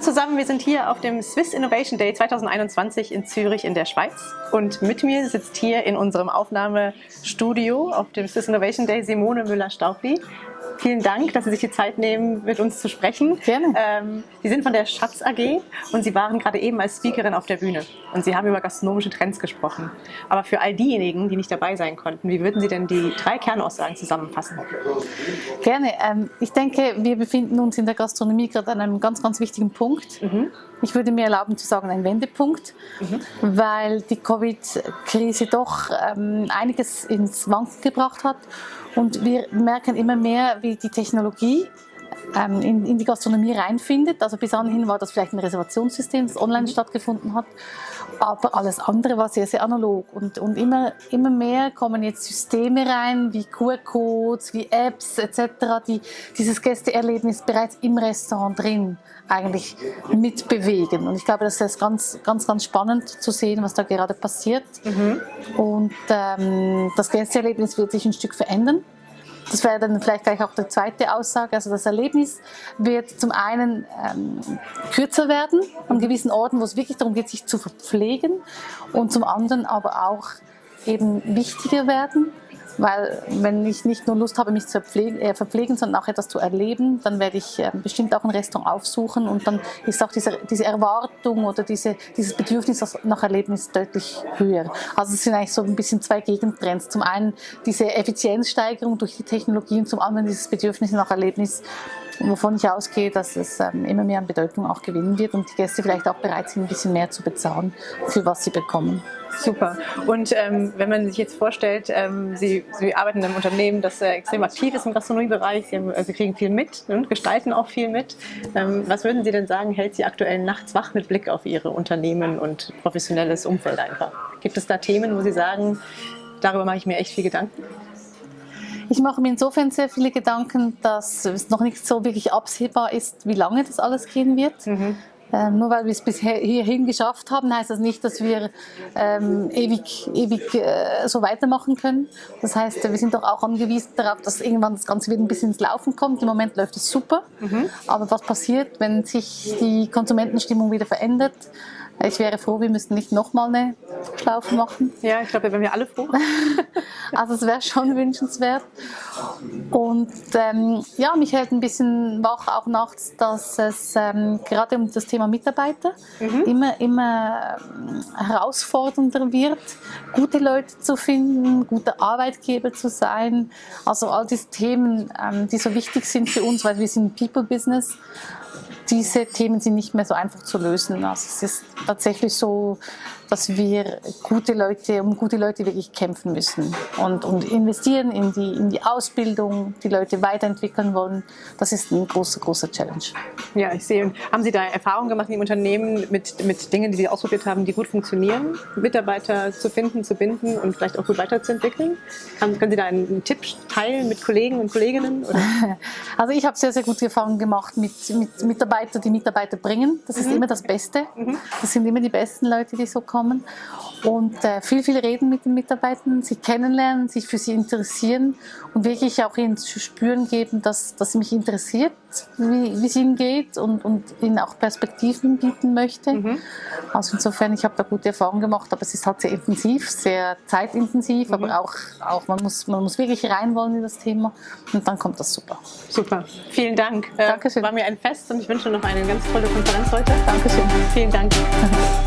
zusammen, wir sind hier auf dem Swiss Innovation Day 2021 in Zürich in der Schweiz und mit mir sitzt hier in unserem Aufnahmestudio auf dem Swiss Innovation Day Simone Müller-Staubli. Vielen Dank, dass Sie sich die Zeit nehmen, mit uns zu sprechen. Gerne. Ähm, Sie sind von der Schatz AG und Sie waren gerade eben als Speakerin auf der Bühne und Sie haben über gastronomische Trends gesprochen. Aber für all diejenigen, die nicht dabei sein konnten, wie würden Sie denn die drei Kernaussagen zusammenfassen? Gerne. Ähm, ich denke, wir befinden uns in der Gastronomie gerade an einem ganz, ganz wichtigen Punkt. Mhm. Ich würde mir erlauben zu sagen, ein Wendepunkt, mhm. weil die Covid-Krise doch ähm, einiges ins Wanken gebracht hat und wir merken immer mehr, wie die Technologie ähm, in, in, die Gastronomie reinfindet. Also bis anhin war das vielleicht ein Reservationssystem, das online mhm. stattgefunden hat, aber alles andere war sehr, sehr analog. Und, und immer, immer mehr kommen jetzt Systeme rein, wie QR-Codes, wie Apps etc., die dieses Gästeerlebnis bereits im Restaurant drin eigentlich mitbewegen. Und ich glaube, das ist ganz, ganz, ganz spannend zu sehen, was da gerade passiert. Mhm. Und ähm, das Gästeerlebnis wird sich ein Stück verändern. Das wäre dann vielleicht gleich auch die zweite Aussage. Also das Erlebnis wird zum einen ähm, kürzer werden an gewissen Orten, wo es wirklich darum geht, sich zu verpflegen und zum anderen aber auch eben wichtiger werden weil wenn ich nicht nur Lust habe, mich zu verpflegen, äh, verpflegen sondern auch etwas zu erleben, dann werde ich äh, bestimmt auch ein Restaurant aufsuchen und dann ist auch diese, diese Erwartung oder diese, dieses Bedürfnis nach Erlebnis deutlich höher. Also es sind eigentlich so ein bisschen zwei Gegentrends. Zum einen diese Effizienzsteigerung durch die Technologie und zum anderen dieses Bedürfnis nach Erlebnis, wovon ich ausgehe, dass es ähm, immer mehr an Bedeutung auch gewinnen wird und die Gäste vielleicht auch bereit sind, ein bisschen mehr zu bezahlen, für was sie bekommen. Super. Und ähm, wenn man sich jetzt vorstellt, ähm, Sie, Sie arbeiten in einem Unternehmen, das äh, extrem aktiv ist im Gastronomiebereich, Sie, haben, also kriegen viel mit ne, und gestalten auch viel mit. Ähm, was würden Sie denn sagen, hält Sie aktuell nachts wach mit Blick auf Ihre Unternehmen und professionelles Umfeld einfach? Gibt es da Themen, wo Sie sagen, darüber mache ich mir echt viel Gedanken? Ich mache mir insofern sehr viele Gedanken, dass es noch nicht so wirklich absehbar ist, wie lange das alles gehen wird. Mhm. Ähm, nur weil wir es bisher hierhin geschafft haben, heißt das nicht, dass wir ähm, ewig, ewig äh, so weitermachen können. Das heißt, wir sind doch auch angewiesen darauf, dass irgendwann das Ganze wieder ein bisschen ins Laufen kommt. Im Moment läuft es super. Mhm. Aber was passiert, wenn sich die Konsumentenstimmung wieder verändert? Ich wäre froh, wir müssten nicht nochmal eine Schlaufe machen. Ja, ich glaube, da wären wir alle froh. also es wäre schon wünschenswert. Und ähm, ja, mich hält ein bisschen wach auch nachts, dass es ähm, gerade um das Thema Mitarbeiter mhm. immer, immer ähm, herausfordernder wird, gute Leute zu finden, guter Arbeitgeber zu sein. Also all diese Themen, ähm, die so wichtig sind für uns, weil wir sind People-Business diese Themen sind nicht mehr so einfach zu lösen. Also es ist tatsächlich so, dass wir gute Leute, um gute Leute wirklich kämpfen müssen und, und investieren in die, in die Ausbildung, die Leute weiterentwickeln wollen. Das ist ein großer, großer Challenge. Ja, ich sehe. Und haben Sie da Erfahrungen gemacht im Unternehmen mit, mit Dingen, die Sie ausprobiert haben, die gut funktionieren, Mitarbeiter zu finden, zu binden und vielleicht auch gut weiterzuentwickeln? Haben, können Sie da einen Tipp teilen mit Kollegen und Kolleginnen? Oder? Also ich habe sehr, sehr gute Erfahrungen gemacht mit, mit Mitarbeitern, die Mitarbeiter bringen. Das ist mhm. immer das Beste. Mhm. Das sind immer die besten Leute, die so kommen und äh, viel, viel reden mit den Mitarbeitern, sie kennenlernen, sich für sie interessieren und wirklich auch ihnen zu spüren geben, dass, dass mich interessiert, wie, wie es ihnen geht und, und ihnen auch Perspektiven bieten möchte. Mhm. Also insofern, ich habe da gute Erfahrungen gemacht, aber es ist halt sehr intensiv, sehr zeitintensiv, mhm. aber auch, auch man, muss, man muss wirklich rein wollen in das Thema und dann kommt das super. Super, vielen Dank. Dankeschön. War mir ein Fest und ich wünsche noch eine ganz tolle Konferenz heute. Dankeschön. Vielen Dank.